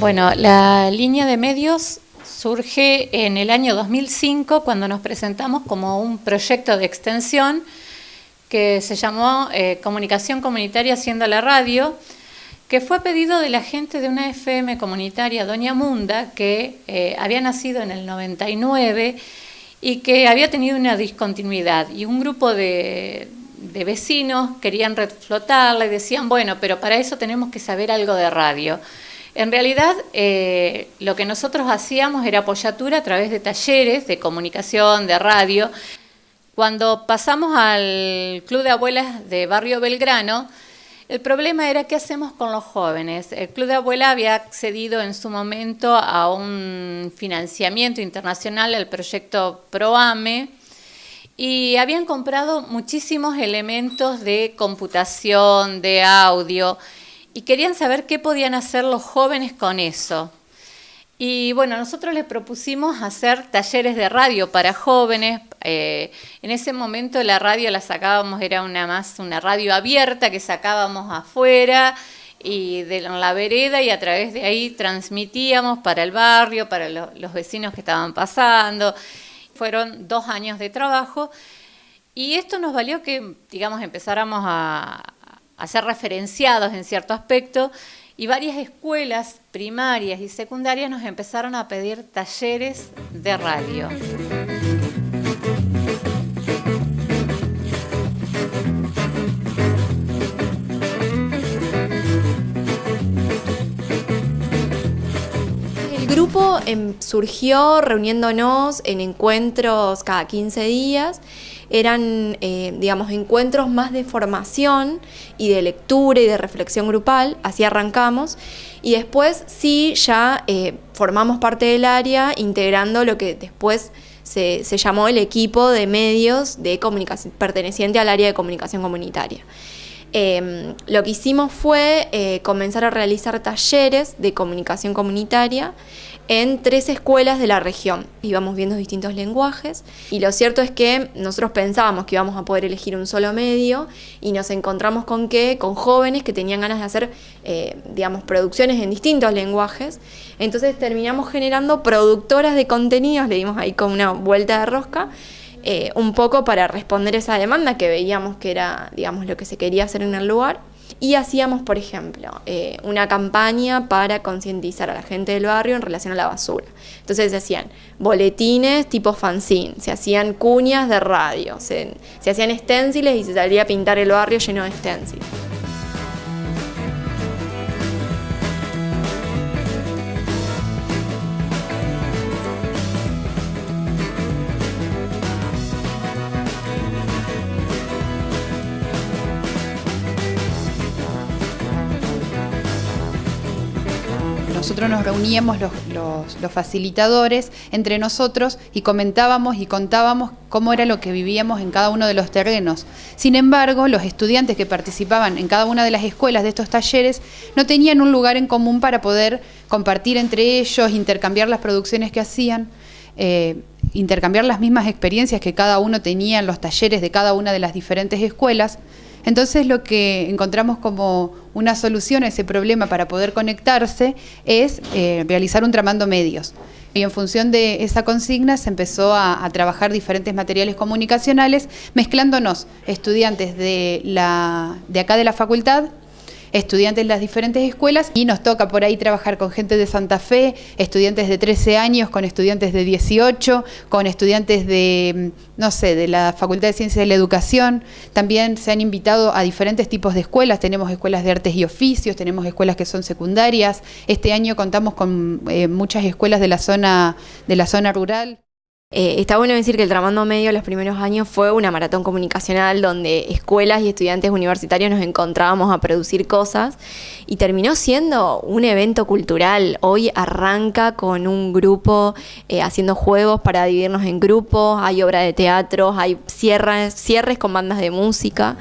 Bueno, la línea de medios surge en el año 2005 cuando nos presentamos como un proyecto de extensión que se llamó eh, Comunicación Comunitaria Haciendo la Radio, que fue pedido de la gente de una FM comunitaria, Doña Munda, que eh, había nacido en el 99 y que había tenido una discontinuidad. Y un grupo de, de vecinos querían reflotarla y decían, bueno, pero para eso tenemos que saber algo de radio. En realidad, eh, lo que nosotros hacíamos era apoyatura a través de talleres de comunicación, de radio. Cuando pasamos al Club de Abuelas de Barrio Belgrano, el problema era qué hacemos con los jóvenes. El Club de Abuelas había accedido en su momento a un financiamiento internacional al proyecto ProAME y habían comprado muchísimos elementos de computación, de audio, y querían saber qué podían hacer los jóvenes con eso. Y bueno, nosotros les propusimos hacer talleres de radio para jóvenes. Eh, en ese momento la radio la sacábamos, era una más una radio abierta que sacábamos afuera y de la vereda y a través de ahí transmitíamos para el barrio, para los vecinos que estaban pasando. Fueron dos años de trabajo y esto nos valió que, digamos, empezáramos a, a ser referenciados en cierto aspecto y varias escuelas primarias y secundarias nos empezaron a pedir talleres de radio. Grupo em, surgió reuniéndonos en encuentros cada 15 días. Eran, eh, digamos, encuentros más de formación y de lectura y de reflexión grupal, así arrancamos, y después sí ya eh, formamos parte del área integrando lo que después se, llamó el equipo de medios de comunicación, perteneciente al área de comunicación comunitaria. Em, lo que hicimos fue eh, comenzar a realizar talleres de comunicación comunitaria en tres escuelas de la región. Íbamos viendo distintos lenguajes y lo cierto es que nosotros pensábamos que íbamos a poder elegir un solo medio y nos encontramos con que, con jóvenes que tenían ganas de hacer, eh, digamos, producciones en distintos lenguajes. Entonces terminamos generando productoras de contenidos, le dimos ahí con una vuelta de rosca, eh, un poco para responder esa demanda que veíamos que era, digamos, lo que se quería hacer en el lugar. Y hacíamos, por ejemplo, eh, una campaña para concientizar a la gente del barrio en relación a la basura. Entonces se hacían boletines tipo fanzine, se hacían cuñas de radio, se, se hacían esténciles y se salía a pintar el barrio lleno de esténciles. Nosotros nos reuníamos los, facilitadores entre nosotros y comentábamos y contábamos cómo era lo que vivíamos en cada uno de los terrenos. Sin embargo, los estudiantes que participaban en cada una de las escuelas de estos talleres no tenían un lugar en común para poder compartir entre ellos, intercambiar las producciones que hacían. Eh, intercambiar las mismas experiencias que cada uno tenía en los talleres de cada una de las diferentes escuelas. Entonces lo que encontramos como una solución a ese problema para poder conectarse es eh, realizar un tramando medios. Y en función de esa consigna se empezó a, a, trabajar diferentes materiales comunicacionales, mezclándonos estudiantes de, la, de acá de la facultad estudiantes de las diferentes escuelas y nos toca por ahí trabajar con gente de Santa Fe, estudiantes de 13 años, con estudiantes de 18, con estudiantes de, mm, no sé, de la Facultad de Ciencias de la Educación. También se han invitado a diferentes tipos de escuelas, tenemos escuelas de artes y oficios, tenemos escuelas que son secundarias. Este año contamos con eh, muchas escuelas de la zona, de la zona rural. Eh, está bueno decir que el Tramando Medio los primeros años fue una maratón comunicacional donde escuelas y estudiantes universitarios nos encontrábamos a producir cosas y terminó siendo un evento cultural. Hoy arranca con un grupo eh, haciendo juegos para dividirnos en grupos, hay obra de teatro, hay cierres, cierres con bandas de música.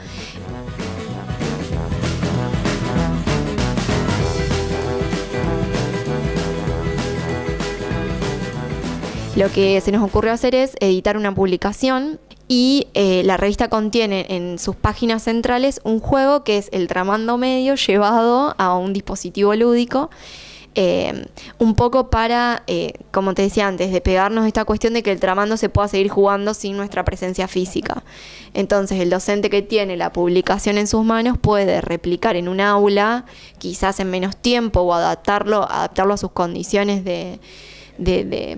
Lo que se nos ocurrió hacer es editar una publicación y eh, la revista contiene en sus páginas centrales un juego que es el tramando medio llevado a un dispositivo lúdico. eh, un poco para, eh, como te decía antes, de pegarnos esta cuestión de que el tramando se pueda seguir jugando sin nuestra presencia física. Entonces el docente que tiene la publicación en sus manos puede replicar en un aula, quizás en menos tiempo, o adaptarlo, adaptarlo a sus condiciones de,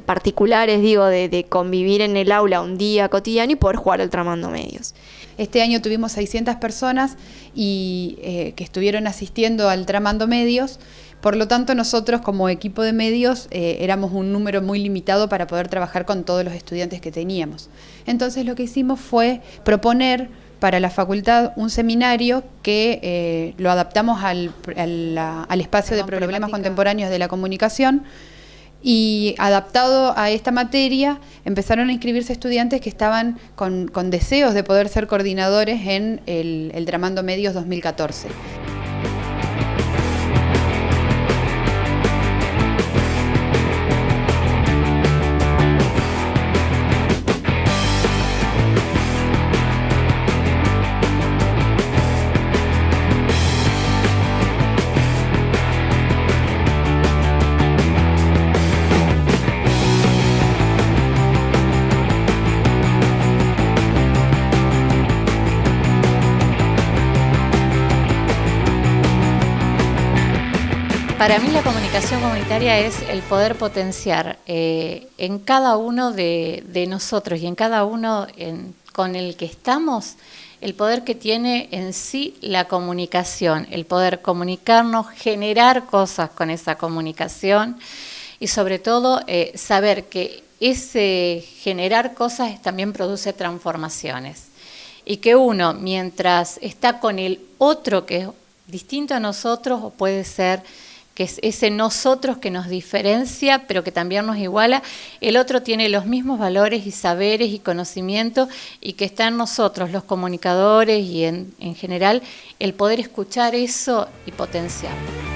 particulares, digo, de, convivir en el aula un día cotidiano y poder jugar al tramando medios. Este año tuvimos 600 personas y, eh, que estuvieron asistiendo al tramando medios por lo tanto, nosotros como equipo de medios eh, éramos un número muy limitado para poder trabajar con todos los estudiantes que teníamos. Entonces lo que hicimos fue proponer para la facultad un seminario que eh, lo adaptamos al, espacio de problemas contemporáneos de la comunicación y adaptado a esta materia empezaron a inscribirse estudiantes que estaban con, deseos de poder ser coordinadores en el, el Dramando Medios 2014. Para mí la comunicación comunitaria es el poder potenciar eh, en cada uno de, nosotros y en cada uno con el que estamos el poder que tiene en sí la comunicación, el poder comunicarnos, generar cosas con esa comunicación y sobre todo eh, saber que ese generar cosas también produce transformaciones. Y que uno mientras está con el otro que es distinto a nosotros o puede ser que es ese nosotros que nos diferencia, pero que también nos iguala. El otro tiene los mismos valores y saberes y conocimientos y que está en nosotros, los comunicadores y en, en general, el poder escuchar eso y potenciarlo.